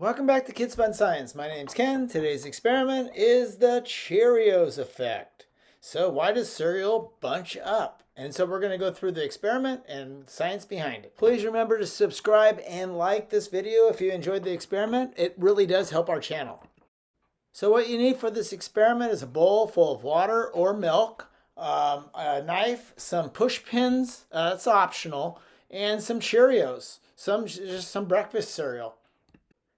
Welcome back to Kids Fun Science. My name's Ken. Today's experiment is the Cheerios effect. So why does cereal bunch up? And so we're going to go through the experiment and science behind it. Please remember to subscribe and like this video if you enjoyed the experiment. It really does help our channel. So what you need for this experiment is a bowl full of water or milk, um, a knife, some push pins, uh, it's optional, and some Cheerios, some just some breakfast cereal.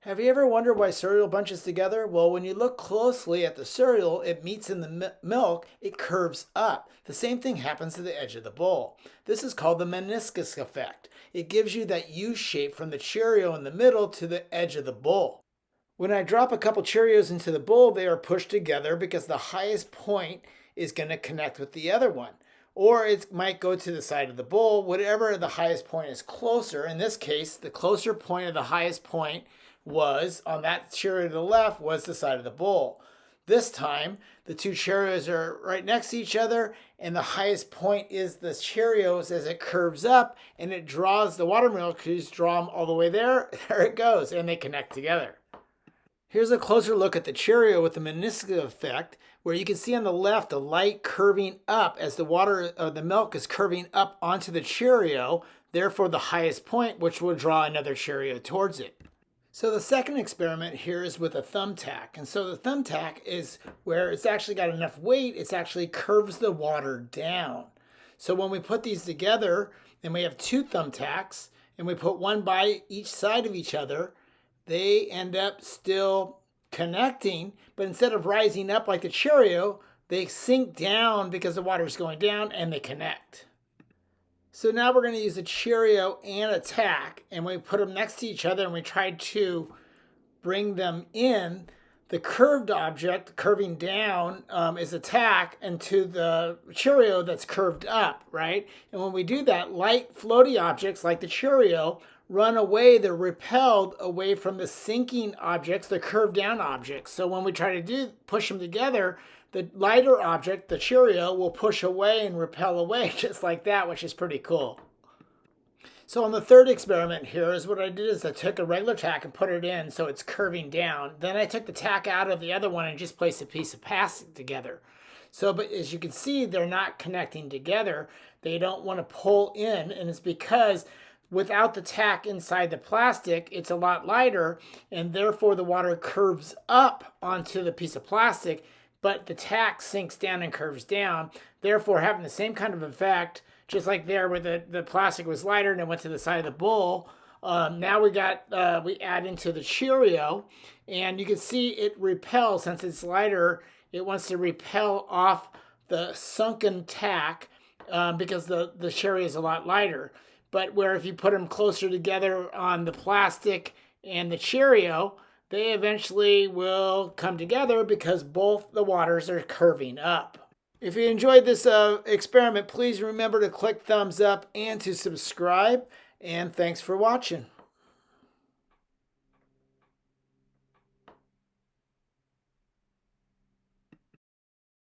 Have you ever wondered why cereal bunches together? Well, when you look closely at the cereal, it meets in the milk, it curves up. The same thing happens to the edge of the bowl. This is called the meniscus effect. It gives you that U shape from the Cheerio in the middle to the edge of the bowl. When I drop a couple Cheerios into the bowl, they are pushed together because the highest point is going to connect with the other one. Or it might go to the side of the bowl, whatever the highest point is closer. In this case, the closer point of the highest point was on that Cheerio to the left was the side of the bowl. This time, the two Cheerios are right next to each other, and the highest point is the Cheerios as it curves up and it draws the water molecules, draw them all the way there. There it goes, and they connect together. Here's a closer look at the Cheerio with the meniscus effect, where you can see on the left the light curving up as the water or the milk is curving up onto the Cheerio, therefore the highest point, which will draw another Cheerio towards it. So the second experiment here is with a thumbtack. And so the thumbtack is where it's actually got enough weight, it's actually curves the water down. So when we put these together and we have two thumbtacks and we put one by each side of each other, they end up still connecting, but instead of rising up like the Cheerio, they sink down because the water is going down and they connect. So now we're going to use a Cheerio and a tack, and we put them next to each other and we try to bring them in. The curved object, curving down, um, is a tack, and to the Cheerio that's curved up, right? And when we do that, light floaty objects like the Cheerio run away, they're repelled away from the sinking objects, the curved down objects. So when we try to do push them together, the lighter object, the Cheerio, will push away and repel away just like that, which is pretty cool. So on the third experiment here is what I did is I took a regular tack and put it in so it's curving down. Then I took the tack out of the other one and just placed a piece of plastic together. So, but as you can see, they're not connecting together. They don't want to pull in, and it's because without the tack inside the plastic, it's a lot lighter, and therefore the water curves up onto the piece of plastic but the tack sinks down and curves down, therefore having the same kind of effect, just like there where the, the plastic was lighter and it went to the side of the bowl. Um, now we got, uh, we add into the Cheerio, and you can see it repels, since it's lighter, it wants to repel off the sunken tack um, because the, the Cheerio is a lot lighter. But where if you put them closer together on the plastic and the Cheerio, they eventually will come together because both the waters are curving up. If you enjoyed this uh, experiment, please remember to click thumbs up and to subscribe. And thanks for watching.